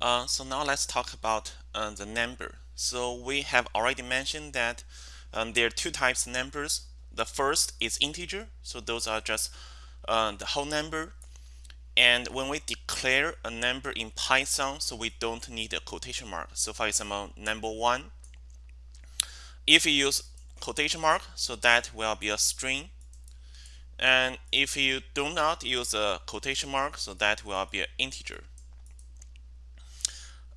Uh, so now let's talk about uh, the number. So we have already mentioned that um, there are two types of numbers. The first is integer, so those are just uh, the whole number. And when we declare a number in Python, so we don't need a quotation mark. So for example, number one, if you use quotation mark, so that will be a string. And if you do not use a quotation mark, so that will be an integer.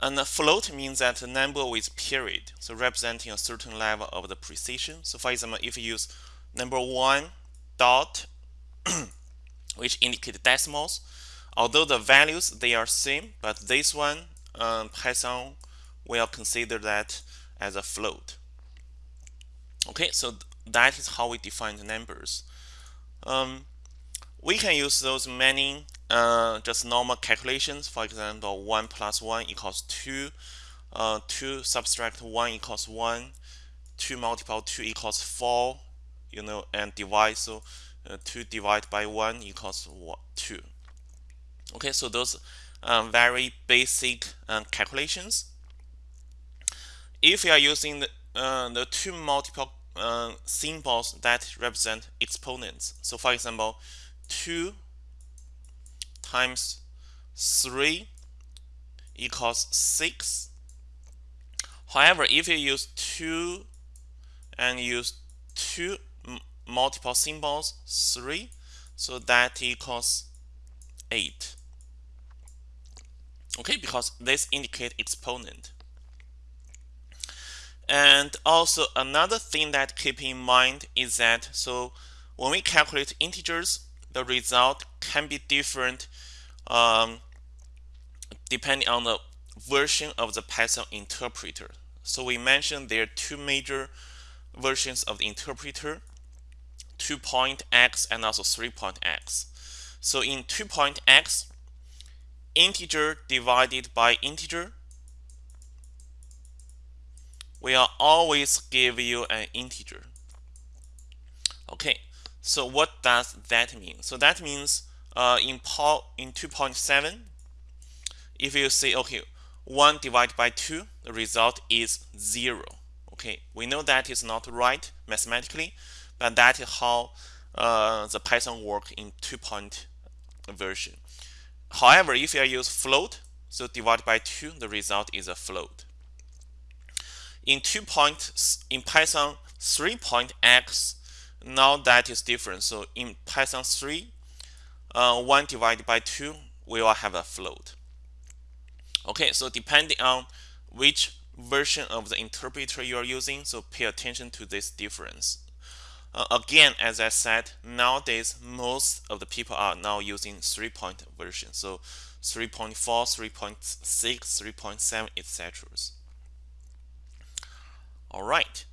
And a float means that a number with period, so representing a certain level of the precision. So for example, if you use number one dot, which indicate decimals, although the values they are same, but this one um, Python will consider that as a float. Okay, so that is how we define the numbers. Um, we can use those many uh, just normal calculations. For example, 1 plus 1 equals 2. Uh, 2 subtract 1 equals 1. 2 multiply 2 equals 4. You know, and divide. So uh, 2 divided by 1 equals 2. Okay, so those um, very basic um, calculations. If you are using the, uh, the two multiple uh, symbols that represent exponents, so for example, 2 times 3 equals 6. However, if you use 2 and use two multiple symbols, 3, so that equals 8. Okay, because this indicate exponent. And also another thing that keep in mind is that so when we calculate integers, the result can be different um, depending on the version of the Python interpreter. So we mentioned there are two major versions of the interpreter, 2.x and also 3.x. So in 2.x, integer divided by integer will always give you an integer. Okay, so what does that mean? So that means uh, in, in 2.7, if you say, okay, 1 divided by 2, the result is 0. Okay, we know that is not right mathematically, but that is how uh, the Python work in 2. Version. However, if you use float, so divided by 2, the result is a float. In 2 point, in Python 3.x, now that is different. So in Python 3, uh, 1 divided by 2, we will have a float. Okay, so depending on which version of the interpreter you are using, so pay attention to this difference. Uh, again, as I said, nowadays most of the people are now using 3-point version. So 3.4, 3.6, 3.7, etc. All right.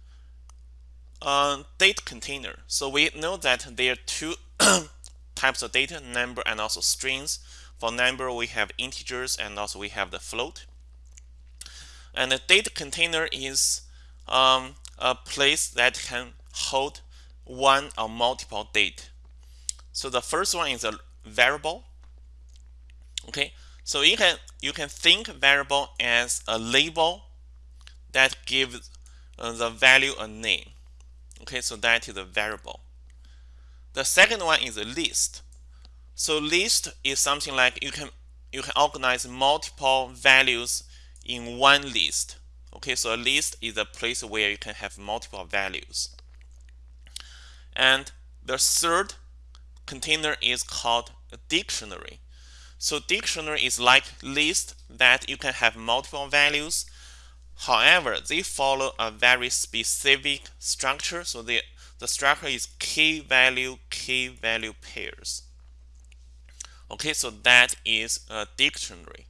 Uh, data container. So we know that there are two types of data, number and also strings. For number, we have integers and also we have the float. And the data container is um, a place that can hold one or multiple data. So the first one is a variable. Okay, so you can you can think variable as a label that gives uh, the value a name. Okay, so that is a variable. The second one is a list. So list is something like you can you can organize multiple values in one list. Okay, so a list is a place where you can have multiple values. And the third container is called a dictionary. So dictionary is like list that you can have multiple values However, they follow a very specific structure. So the, the structure is key value, key value pairs. Okay, so that is a dictionary.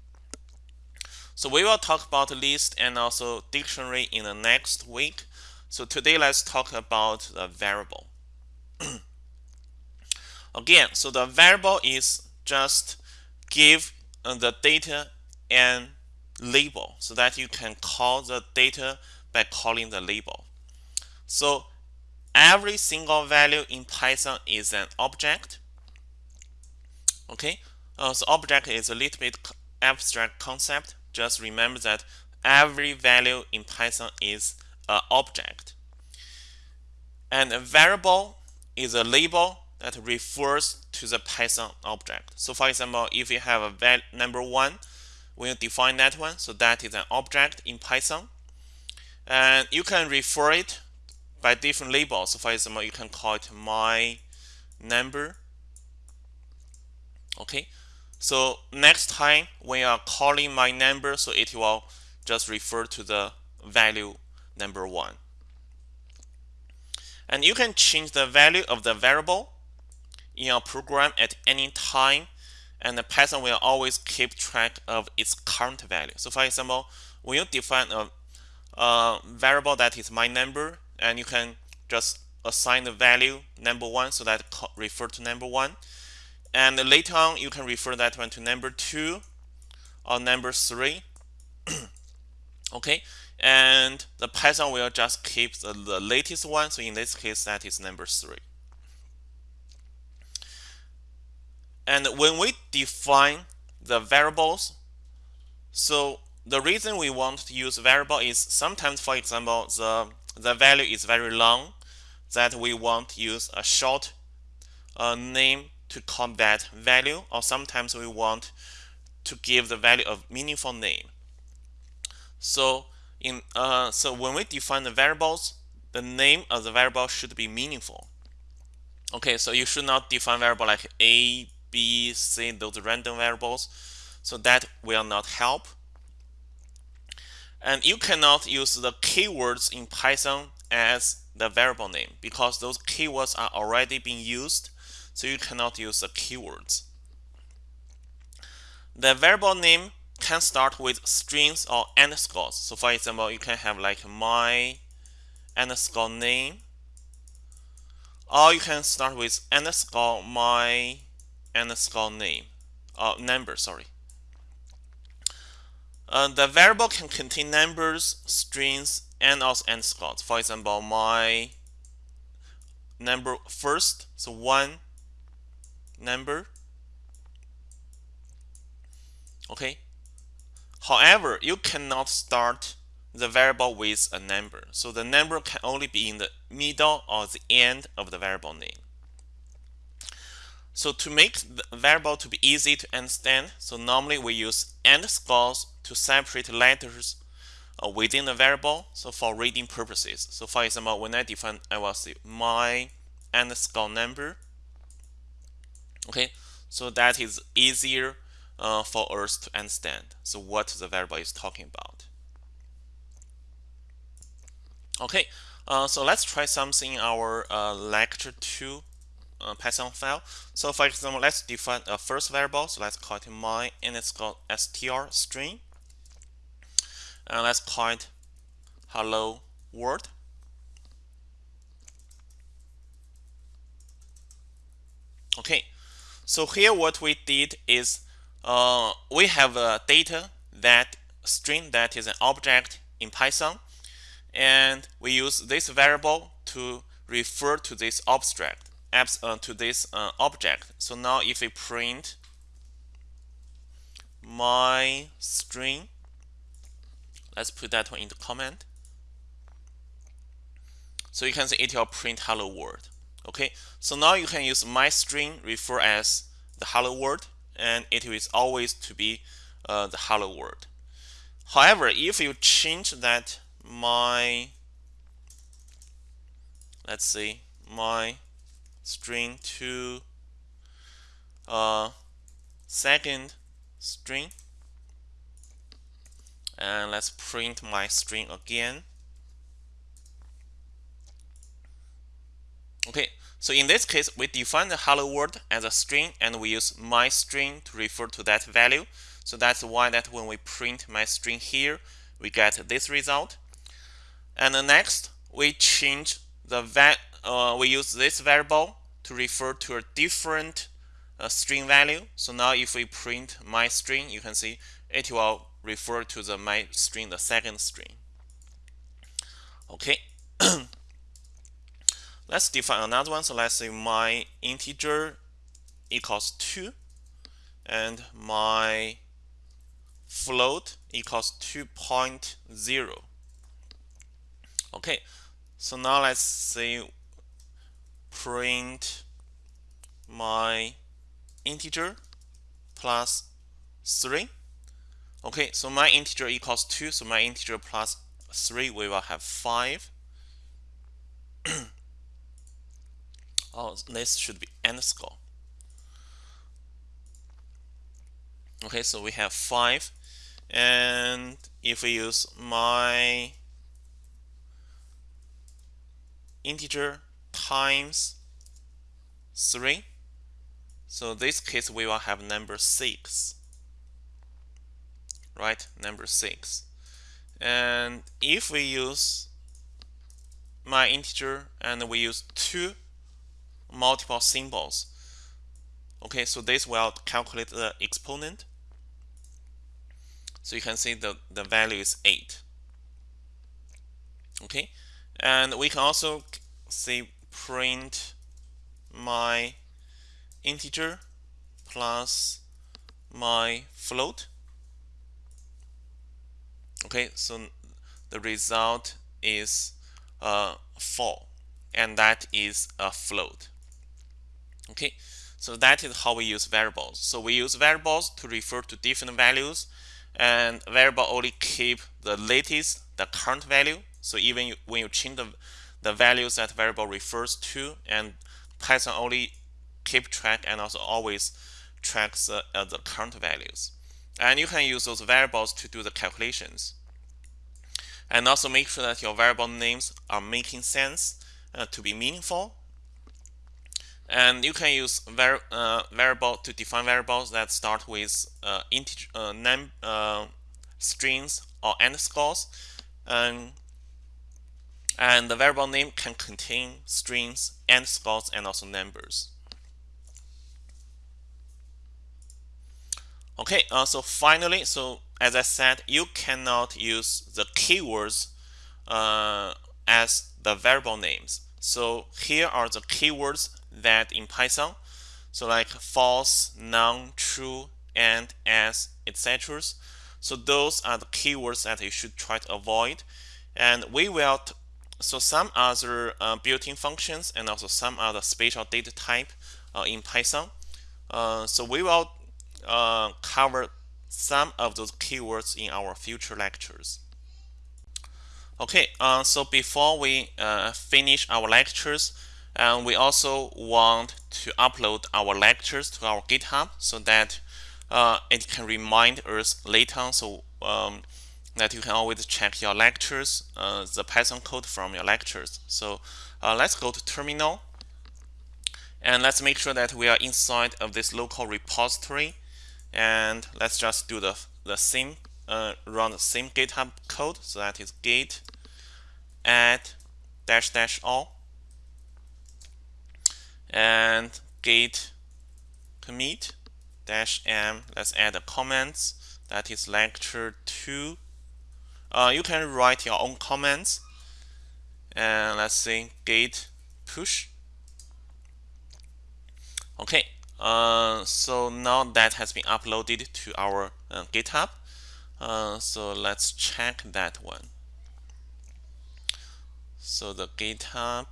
So we will talk about list and also dictionary in the next week. So today let's talk about the variable. Again, so the variable is just give uh, the data and label so that you can call the data by calling the label. So every single value in Python is an object. Okay, uh, so object is a little bit abstract concept. Just remember that every value in Python is an object. And a variable is a label that refers to the Python object. So for example, if you have a number 1, We'll define that one. So that is an object in Python. And you can refer it by different labels. So for example, you can call it my number. Okay. So next time when you are calling my number, so it will just refer to the value number one. And you can change the value of the variable in your program at any time and the Python will always keep track of its current value. So for example, when you define a, a variable that is my number and you can just assign the value number one so that refer to number one. And later on you can refer that one to number two or number three. Okay? And the Python will just keep the, the latest one. So in this case that is number three and when we define the variables so the reason we want to use variable is sometimes for example the the value is very long that we want to use a short uh, name to call that value or sometimes we want to give the value a meaningful name so in uh, so when we define the variables, the name of the variable should be meaningful. Okay, so you should not define variable like a, b, c, those random variables. So that will not help. And you cannot use the keywords in Python as the variable name because those keywords are already being used. So you cannot use the keywords. The variable name can start with strings or underscores. So for example, you can have like my underscore name, or you can start with underscore my underscore name, or number, sorry. Uh, the variable can contain numbers, strings, and also underscores. For example, my number first, so one number. Okay, However, you cannot start the variable with a number. So the number can only be in the middle or the end of the variable name. So to make the variable to be easy to understand, so normally we use underscores to separate letters uh, within the variable. So for reading purposes. So for example, when I define, I will say my underscore number. Okay, so that is easier uh, for us to understand so what the variable is talking about. Okay, uh, so let's try something in our uh, lecture 2 uh, Python file. So for example, let's define a first variable. So let's call it my and it's called str string. And let's call it hello world. Okay, so here what we did is uh, we have a data that string that is an object in Python and we use this variable to refer to this abstract uh, to this uh, object. So now if we print my string let's put that one in the comment. So you can see it will print hello world. Okay? So now you can use my string refer as the hello world and it is always to be uh, the hello world. However, if you change that my let's see my string to uh, second string and let's print my string again okay so in this case, we define the hello world as a string and we use my string to refer to that value. So that's why that when we print my string here, we get this result. And the next, we change the uh, we use this variable to refer to a different uh, string value. So now if we print my string, you can see it will refer to the my string, the second string. Okay. Let's define another one. So let's say my integer equals 2 and my float equals 2.0 okay so now let's say print my integer plus 3 okay so my integer equals 2 so my integer plus 3 we will have 5 oh this should be underscore. Okay so we have 5 and if we use my integer times 3 so this case we will have number 6 right? Number 6 and if we use my integer and we use two multiple symbols okay so this will calculate the exponent. So you can see the the value is 8 okay? And we can also say print my integer plus my float. Okay so the result is uh, 4 and that is a float. Okay so that is how we use variables. So we use variables to refer to different values and variable only keep the latest the current value. So even when you change the, the values that variable refers to and Python only keep track and also always tracks uh, the current values. And you can use those variables to do the calculations. And also make sure that your variable names are making sense uh, to be meaningful. And you can use var uh, variable to define variables that start with uh, integer uh, num uh, strings or underscores and and the variable name can contain strings underscores and also numbers okay uh, so finally so as I said you cannot use the keywords uh, as the variable names so here are the keywords that in Python. So like false, none, true, and, as, etc. So those are the keywords that you should try to avoid. And we will, so some other uh, built-in functions and also some other special data type uh, in Python. Uh, so we will uh, cover some of those keywords in our future lectures. Okay, uh, so before we uh, finish our lectures, we also want to upload our lectures to our GitHub so that it can remind us later so um, that you can always check your lectures, uh, the Python code from your lectures. So uh, let's go to terminal. And let's make sure that we are inside of this local repository. And let's just do the, the same uh, run the same GitHub code. So that is git add dash dash all. And git commit dash m. Let's add the comments. That is lecture 2 uh, you can write your own comments. And let's say git push. Okay uh, so now that has been uploaded to our uh, github. Uh, so let's check that one. So the github.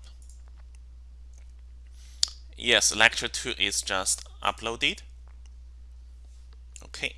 Yes, lecture 2 is just uploaded. Okay.